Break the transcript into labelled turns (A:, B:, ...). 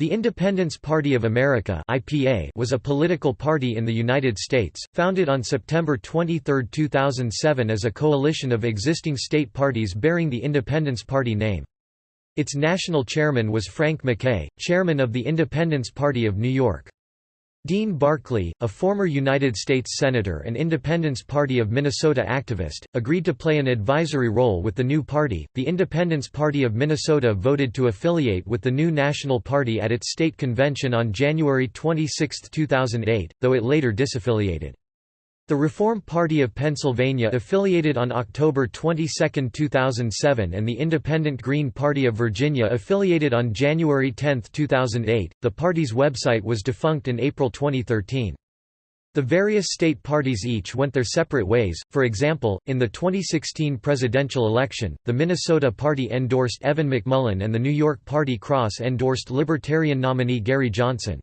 A: The Independence Party of America (IPA) was a political party in the United States, founded on September 23, 2007 as a coalition of existing state parties bearing the Independence Party name. Its national chairman was Frank MacKay, chairman of the Independence Party of New York. Dean Barkley, a former United States Senator and Independence Party of Minnesota activist, agreed to play an advisory role with the new party. The Independence Party of Minnesota voted to affiliate with the new National Party at its state convention on January 26, 2008, though it later disaffiliated. The Reform Party of Pennsylvania affiliated on October 22, 2007 and the Independent Green Party of Virginia affiliated on January 10, 2008. The party's website was defunct in April 2013. The various state parties each went their separate ways, for example, in the 2016 presidential election, the Minnesota Party endorsed Evan McMullin and the New York Party Cross endorsed Libertarian nominee Gary Johnson.